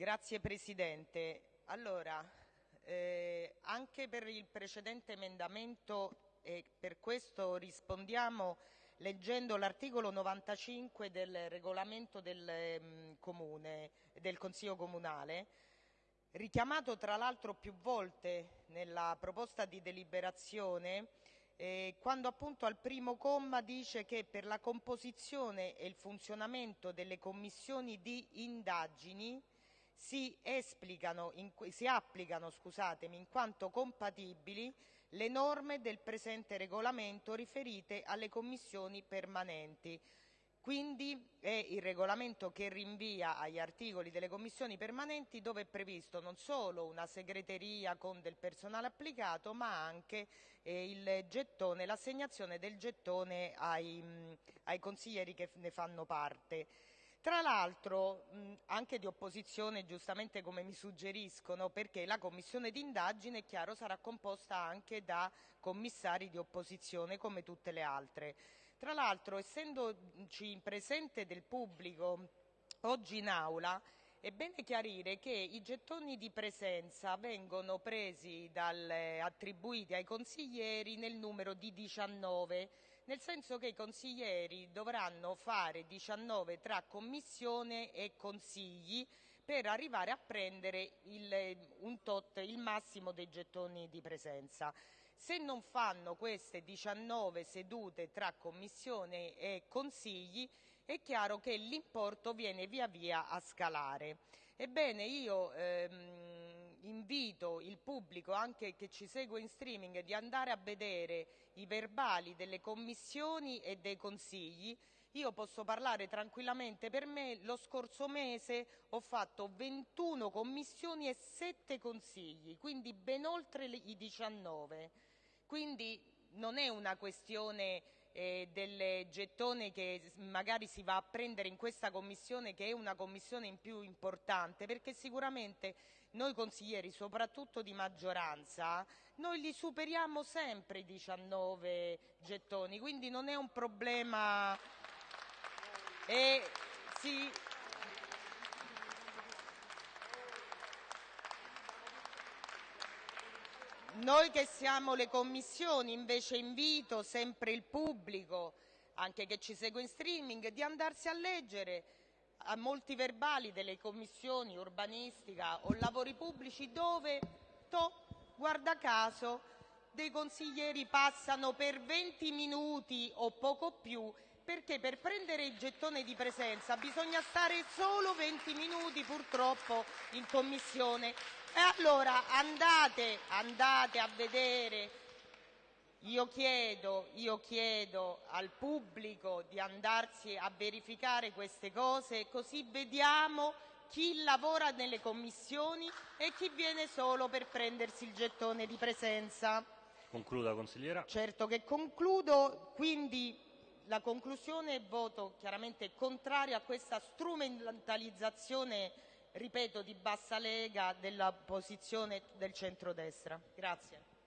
Grazie Presidente. Allora, eh, anche per il precedente emendamento e per questo rispondiamo leggendo l'articolo 95 del regolamento del, um, comune, del Consiglio Comunale, richiamato tra l'altro più volte nella proposta di deliberazione, eh, quando appunto al primo comma dice che per la composizione e il funzionamento delle commissioni di indagini si, in, si applicano in quanto compatibili le norme del presente regolamento riferite alle commissioni permanenti. Quindi è il regolamento che rinvia agli articoli delle commissioni permanenti dove è previsto non solo una segreteria con del personale applicato ma anche eh, l'assegnazione del gettone ai, mh, ai consiglieri che ne fanno parte. Tra l'altro anche di opposizione, giustamente come mi suggeriscono, perché la commissione d'indagine, è chiaro, sarà composta anche da commissari di opposizione come tutte le altre. Tra l'altro, essendoci presente del pubblico oggi in aula, è bene chiarire che i gettoni di presenza vengono presi dal, attribuiti ai consiglieri nel numero di 19, nel senso che i consiglieri dovranno fare 19 tra commissione e consigli per arrivare a prendere il, un tot, il massimo dei gettoni di presenza. Se non fanno queste 19 sedute tra commissione e consigli, è chiaro che l'importo viene via via a scalare. Ebbene, io ehm, invito il pubblico, anche che ci segue in streaming, di andare a vedere i verbali delle commissioni e dei consigli. Io posso parlare tranquillamente per me, lo scorso mese ho fatto 21 commissioni e 7 consigli, quindi ben oltre i 19. Quindi non è una questione eh, del gettone che magari si va a prendere in questa commissione che è una commissione in più importante perché sicuramente noi consiglieri soprattutto di maggioranza noi li superiamo sempre i 19 gettoni quindi non è un problema. E si Noi che siamo le commissioni invece invito sempre il pubblico, anche che ci segue in streaming, di andarsi a leggere a molti verbali delle commissioni urbanistica o lavori pubblici dove, to, guarda caso, dei consiglieri passano per 20 minuti o poco più perché per prendere il gettone di presenza bisogna stare solo 20 minuti purtroppo in commissione e allora andate, andate a vedere, io chiedo, io chiedo al pubblico di andarsi a verificare queste cose così vediamo chi lavora nelle commissioni e chi viene solo per prendersi il gettone di presenza. Concluda consigliera. Certo che concludo, quindi la conclusione è voto chiaramente contrario a questa strumentalizzazione ripeto, di bassa lega della posizione del centrodestra. Grazie.